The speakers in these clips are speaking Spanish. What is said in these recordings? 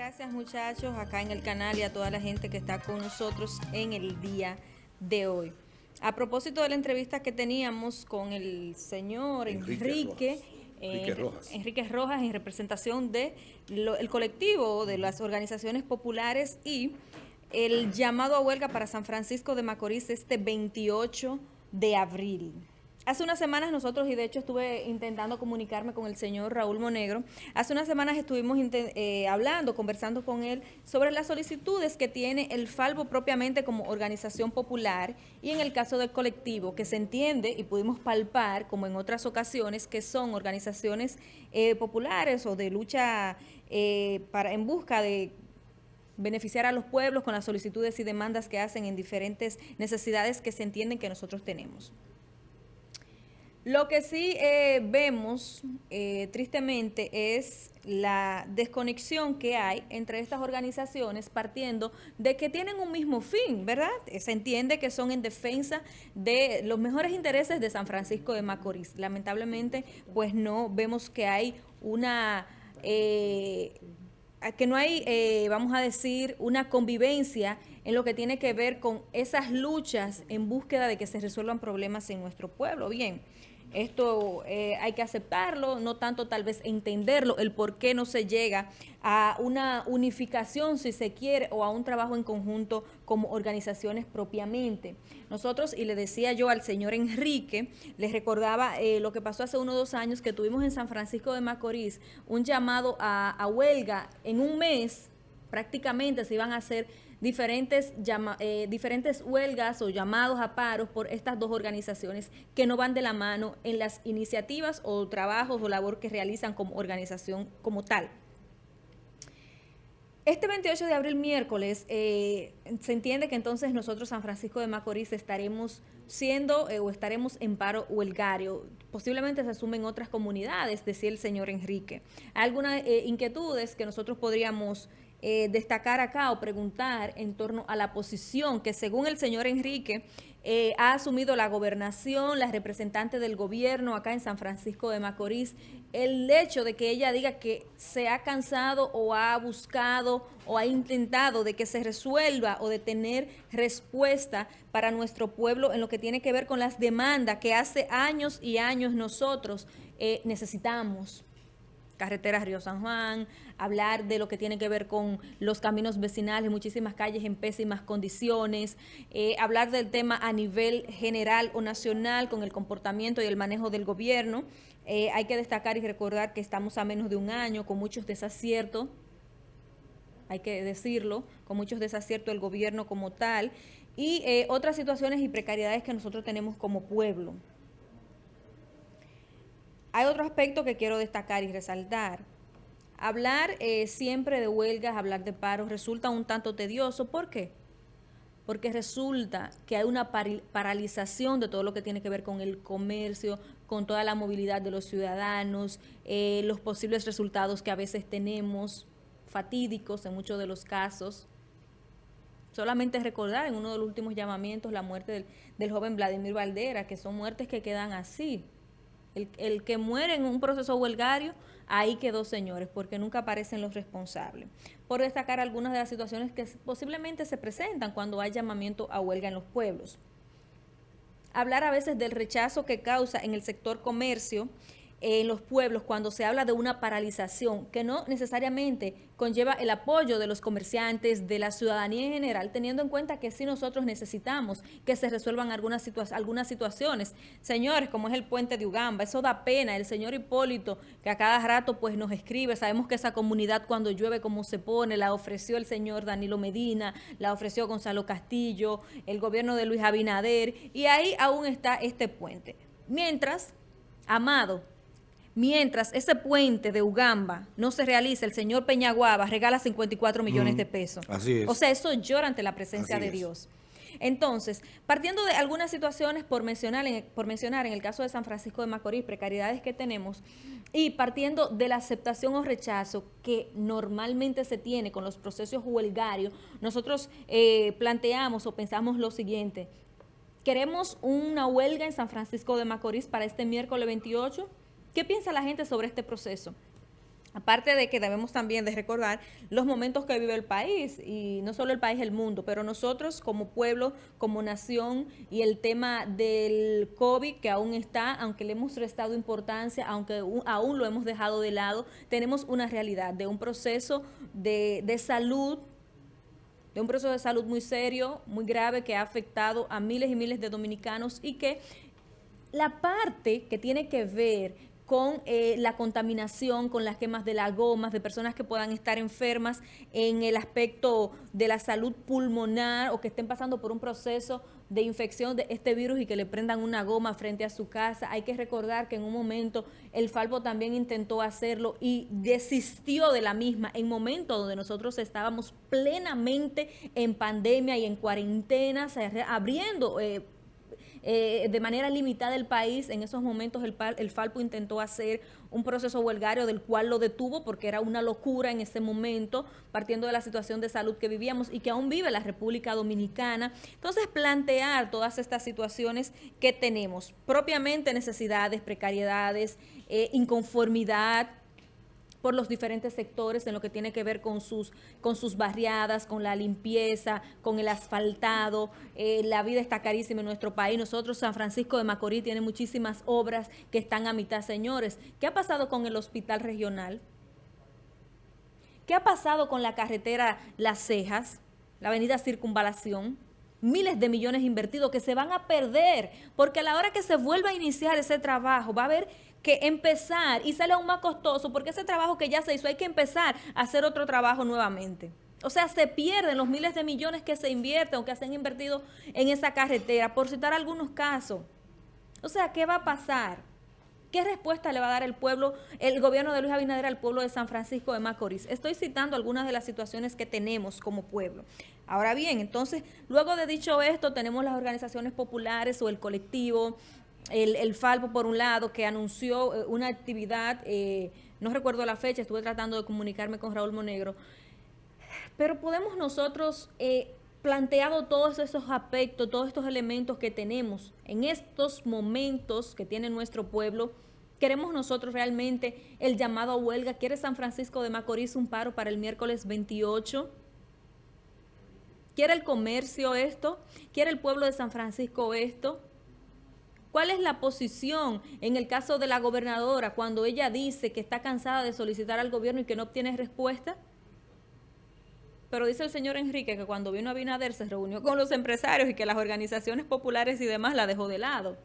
gracias muchachos acá en el canal y a toda la gente que está con nosotros en el día de hoy. A propósito de la entrevista que teníamos con el señor Enrique, Enrique, Rojas. Enrique Rojas en representación del el colectivo de las organizaciones populares y el llamado a huelga para San Francisco de Macorís este 28 de abril. Hace unas semanas nosotros, y de hecho estuve intentando comunicarme con el señor Raúl Monegro, hace unas semanas estuvimos eh, hablando, conversando con él sobre las solicitudes que tiene el Falvo propiamente como organización popular y en el caso del colectivo, que se entiende y pudimos palpar, como en otras ocasiones, que son organizaciones eh, populares o de lucha eh, para, en busca de beneficiar a los pueblos con las solicitudes y demandas que hacen en diferentes necesidades que se entienden que nosotros tenemos. Lo que sí eh, vemos, eh, tristemente, es la desconexión que hay entre estas organizaciones partiendo de que tienen un mismo fin, ¿verdad? Se entiende que son en defensa de los mejores intereses de San Francisco de Macorís. Lamentablemente, pues no vemos que hay una... Eh, que no hay, vamos a decir, una convivencia en lo que tiene que ver con esas luchas en búsqueda de que se resuelvan problemas en nuestro pueblo. Bien, esto eh, hay que aceptarlo, no tanto tal vez entenderlo, el por qué no se llega a una unificación, si se quiere, o a un trabajo en conjunto como organizaciones propiamente. Nosotros, y le decía yo al señor Enrique, les recordaba eh, lo que pasó hace uno o dos años que tuvimos en San Francisco de Macorís, un llamado a huelga en un mes, prácticamente se iban a hacer diferentes, eh, diferentes huelgas o llamados a paros por estas dos organizaciones que no van de la mano en las iniciativas o trabajos o labor que realizan como organización como tal. Este 28 de abril, miércoles, eh, se entiende que entonces nosotros, San Francisco de Macorís, estaremos siendo eh, o estaremos en paro huelgario. Posiblemente se asumen otras comunidades, decía el señor Enrique. Hay algunas inquietudes que nosotros podríamos eh, destacar acá o preguntar en torno a la posición que según el señor Enrique eh, ha asumido la gobernación, la representante del gobierno acá en San Francisco de Macorís, el hecho de que ella diga que se ha cansado o ha buscado o ha intentado de que se resuelva o de tener respuesta para nuestro pueblo en lo que tiene que ver con las demandas que hace años y años nosotros eh, necesitamos carreteras Río San Juan, hablar de lo que tiene que ver con los caminos vecinales, muchísimas calles en pésimas condiciones, eh, hablar del tema a nivel general o nacional con el comportamiento y el manejo del gobierno. Eh, hay que destacar y recordar que estamos a menos de un año con muchos desaciertos, hay que decirlo, con muchos desaciertos del gobierno como tal, y eh, otras situaciones y precariedades que nosotros tenemos como pueblo. Hay otro aspecto que quiero destacar y resaltar. Hablar eh, siempre de huelgas, hablar de paros, resulta un tanto tedioso. ¿Por qué? Porque resulta que hay una paralización de todo lo que tiene que ver con el comercio, con toda la movilidad de los ciudadanos, eh, los posibles resultados que a veces tenemos, fatídicos en muchos de los casos. Solamente recordar en uno de los últimos llamamientos la muerte del, del joven Vladimir Valdera, que son muertes que quedan así, el, que muere en un proceso huelgario, ahí quedó, señores, porque nunca aparecen los responsables. Por destacar algunas de las situaciones que posiblemente se presentan cuando hay llamamiento a huelga en los pueblos. Hablar a veces del rechazo que causa en el sector comercio en los pueblos cuando se habla de una paralización que no necesariamente conlleva el apoyo de los comerciantes, de la ciudadanía en general, teniendo en cuenta que sí nosotros necesitamos que se resuelvan algunas, situaciones. Señores, como es el puente de Ugamba, eso da pena. El señor Hipólito, que a cada rato pues nos escribe, sabemos que esa comunidad cuando llueve como se pone, la ofreció el señor Danilo Medina, la ofreció Gonzalo Castillo, el gobierno de Luis Abinader, y ahí aún está este puente. Mientras, Amado, Mientras ese puente de Ugamba no se realiza, el señor Peñaguaba regala 54 millones de pesos. Así es. O sea, eso llora ante la presencia de Dios. Entonces, partiendo de algunas situaciones por mencionar, en, por mencionar en el caso de San Francisco de Macorís, precariedades que tenemos, y partiendo de la aceptación o rechazo que normalmente se tiene con los procesos huelgarios, nosotros eh, planteamos o pensamos lo siguiente, ¿queremos una huelga en San Francisco de Macorís para este miércoles 28? ¿Qué piensa la gente sobre este proceso? Aparte de que debemos también de recordar los momentos que vive el país, y no solo el país, el mundo, pero nosotros como pueblo, como nación, y el tema del COVID que aún está, aunque le hemos restado importancia, aunque aún lo hemos dejado de lado, tenemos una realidad de un proceso de, de salud de un proceso de salud muy serio, muy grave, que ha afectado a miles y miles de dominicanos y que la parte que tiene que ver con eh, la contaminación, con las quemas de las gomas, de personas que puedan estar enfermas en el aspecto de la salud pulmonar o que estén pasando por un proceso de infección de este virus y que le prendan una goma frente a su casa. Hay que recordar que en un momento el Falpo también intentó hacerlo y desistió de la misma en momentos donde nosotros estábamos plenamente en pandemia y en cuarentena, abriendo... Eh, eh, de manera limitada el país. En esos momentos el, el Falpo intentó hacer un proceso huelgario del cual lo detuvo porque era una locura en ese momento, partiendo de la situación de salud que vivíamos y que aún vive la República Dominicana. Entonces, plantear todas estas situaciones que tenemos, propiamente necesidades, precariedades, eh, inconformidad, por los diferentes sectores en lo que tiene que ver con sus, con sus barriadas, con la limpieza, con el asfaltado. Eh, la vida está carísima en nuestro país. Nosotros, San Francisco de Macorís, tiene muchísimas obras que están a mitad, señores. ¿Qué ha pasado con el hospital regional? ¿Qué ha pasado con la carretera Las Cejas, la avenida Circunvalación? miles de millones invertidos que se van a perder, porque a la hora que se vuelva a iniciar ese trabajo va a haber que empezar y sale aún más costoso porque ese trabajo que ya se hizo hay que empezar a hacer otro trabajo nuevamente. O sea, se pierden los miles de millones que se invierten o que se han invertido en esa carretera, por citar algunos casos. O sea, ¿qué va a pasar? ¿Qué respuesta le va a dar el pueblo, el gobierno de Luis Abinader al pueblo de San Francisco de Macorís? Estoy citando algunas de las situaciones que tenemos como pueblo. Ahora bien, entonces, luego de dicho esto, tenemos las organizaciones populares o el colectivo, el, Falpo, por un lado, que anunció eh, una actividad, eh, no recuerdo la fecha, estuve tratando de comunicarme con Raúl Monegro, pero podemos nosotros, eh, planteado todos esos aspectos, todos estos elementos que tenemos en estos momentos que tiene nuestro pueblo, queremos nosotros realmente el llamado a huelga, ¿quiere San Francisco de Macorís un paro para el miércoles 28? ¿Quiere el comercio esto? ¿Quiere el pueblo de San Francisco esto? ¿Cuál es la posición en el caso de la gobernadora cuando ella dice que está cansada de solicitar al gobierno y que no obtiene respuesta? Pero dice el señor Enrique que cuando vino a Binader se reunió con los empresarios y que las organizaciones populares y demás la dejó de lado.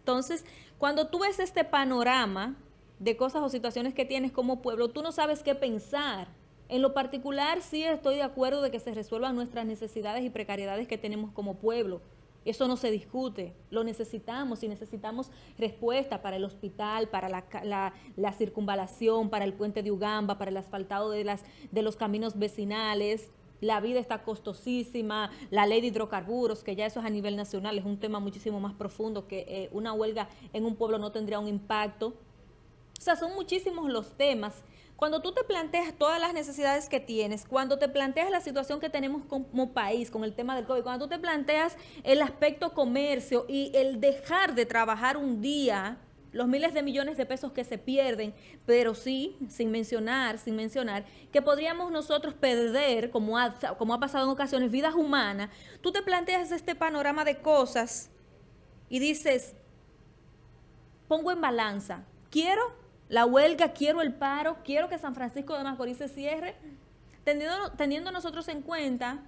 Entonces, cuando tú ves este panorama de cosas o situaciones que tienes como pueblo, tú no sabes qué pensar. En lo particular, sí estoy de acuerdo de que se resuelvan nuestras necesidades y precariedades que tenemos como pueblo. Eso no se discute, lo necesitamos y necesitamos respuesta para el hospital, para la, circunvalación, para el puente de Ugamba, para el asfaltado de, las, de los caminos vecinales. La vida está costosísima, la ley de hidrocarburos, que ya eso es a nivel nacional, es un tema muchísimo más profundo, que eh, una huelga en un pueblo no tendría un impacto. O sea, son muchísimos los temas cuando tú te planteas todas las necesidades que tienes, cuando te planteas la situación que tenemos como país con el tema del COVID, cuando tú te planteas el aspecto comercio y el dejar de trabajar un día, los miles de millones de pesos que se pierden, pero sí, sin mencionar, sin mencionar, que podríamos nosotros perder, como ha, como ha pasado en ocasiones, vidas humanas, tú te planteas este panorama de cosas y dices, pongo en balanza, quiero la huelga, quiero el paro, quiero que San Francisco de Macorís se cierre, teniendo, nosotros en cuenta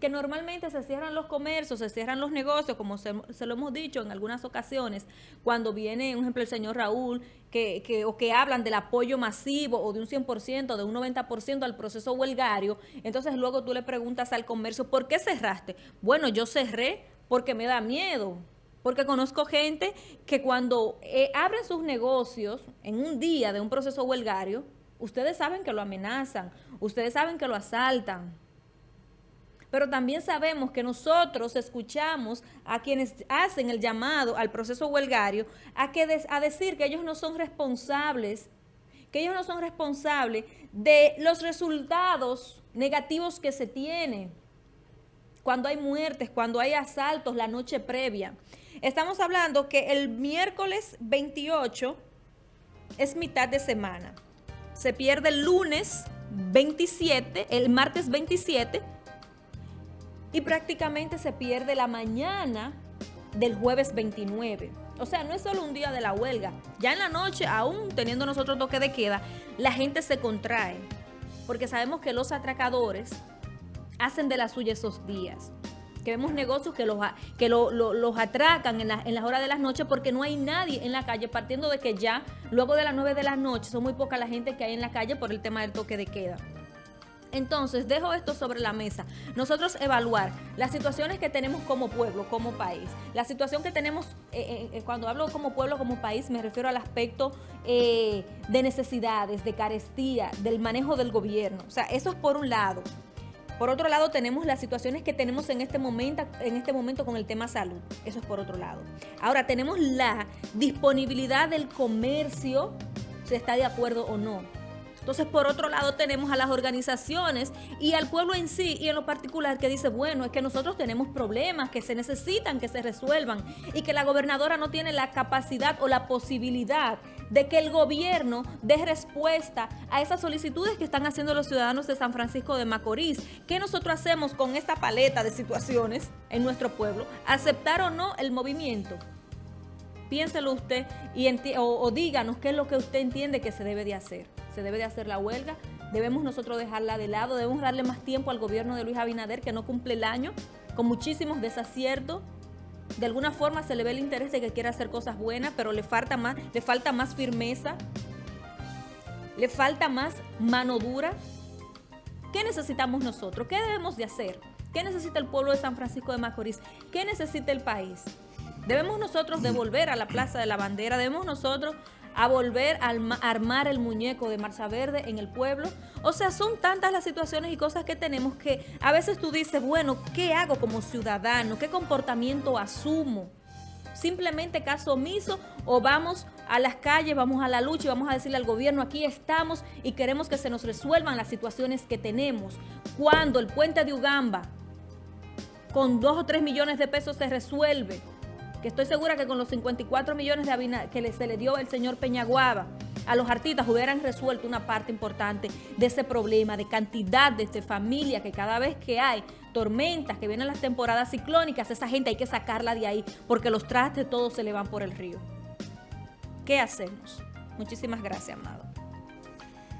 que normalmente se cierran los comercios, se cierran los negocios, como se, lo hemos dicho en algunas ocasiones, cuando viene, por ejemplo, el señor Raúl, que, que, o que hablan del apoyo masivo o de un 100%, de un 90% al proceso huelgario, entonces luego tú le preguntas al comercio, ¿por qué cerraste? Bueno, yo cerré porque me da miedo, porque conozco gente que cuando eh, abren sus negocios en un día de un proceso huelgario, ustedes saben que lo amenazan, ustedes saben que lo asaltan. Pero también sabemos que nosotros escuchamos a quienes hacen el llamado al proceso huelgario a, que a decir que ellos no son responsables, que ellos no son responsables de los resultados negativos que se tienen cuando hay muertes, cuando hay asaltos la noche previa. Estamos hablando que el miércoles 28 es mitad de semana. se pierde el lunes 27, el martes 27, y prácticamente se pierde la mañana del jueves 29. O sea, no es solo un día de la huelga. Ya en la noche, aún teniendo nosotros toque de queda, la gente se contrae. Porque sabemos que los atracadores hacen de la suya esos días. Que vemos negocios que los, que los atracan en, en las horas de las noches porque no hay nadie en la calle, partiendo de que ya luego de las 9 de la noche son muy poca la gente que hay en la calle por el tema del toque de queda. Entonces, dejo esto sobre la mesa. Nosotros evaluar las situaciones que tenemos como pueblo, como país. La situación que tenemos, eh, eh, eh, cuando hablo como pueblo, como país, me refiero al aspecto de necesidades, de carestía, del manejo del gobierno. O sea, eso es por un lado. Por otro lado, tenemos las situaciones que tenemos en este momento, en este momento con el tema salud. Eso es por otro lado. Ahora, tenemos la disponibilidad del comercio, si está de acuerdo o no. Entonces, por otro lado, tenemos a las organizaciones y al pueblo en sí y en lo particular que dice, bueno, es que nosotros tenemos problemas que se necesitan que se resuelvan y que la gobernadora no tiene la capacidad o la posibilidad de que el gobierno dé respuesta a esas solicitudes que están haciendo los ciudadanos de San Francisco de Macorís. ¿Qué nosotros hacemos con esta paleta de situaciones en nuestro pueblo? ¿Aceptar o no el movimiento? Piénselo usted y o díganos qué es lo que usted entiende que se debe de hacer se debe de hacer la huelga, debemos nosotros dejarla de lado, debemos darle más tiempo al gobierno de Luis Abinader que no cumple el año, con muchísimos desaciertos, de alguna forma se le ve el interés de que quiera hacer cosas buenas, pero le falta más, le falta más firmeza, le falta más mano dura. ¿Qué necesitamos nosotros? ¿Qué debemos de hacer? ¿Qué necesita el pueblo de San Francisco de Macorís? ¿Qué necesita el país? Debemos nosotros devolver a la Plaza de la Bandera, debemos nosotros a volver a armar el muñeco de Marcha Verde en el pueblo. O sea, son tantas las situaciones y cosas que tenemos que a veces tú dices, bueno, ¿qué hago como ciudadano? ¿Qué comportamiento asumo? Simplemente caso omiso o vamos a las calles, vamos a la lucha y vamos a decirle al gobierno, aquí estamos y queremos que se nos resuelvan las situaciones que tenemos. Cuando el puente de Ugamba con dos o tres millones de pesos se resuelve, que estoy segura que con los 54 millones de que se le dio el señor Peñaguaba a los artistas hubieran resuelto una parte importante de ese problema de cantidad de este, familia que cada vez que hay tormentas, que vienen las temporadas ciclónicas, esa gente hay que sacarla de ahí porque los trastes todos se le van por el río. ¿Qué hacemos? Muchísimas gracias, amado.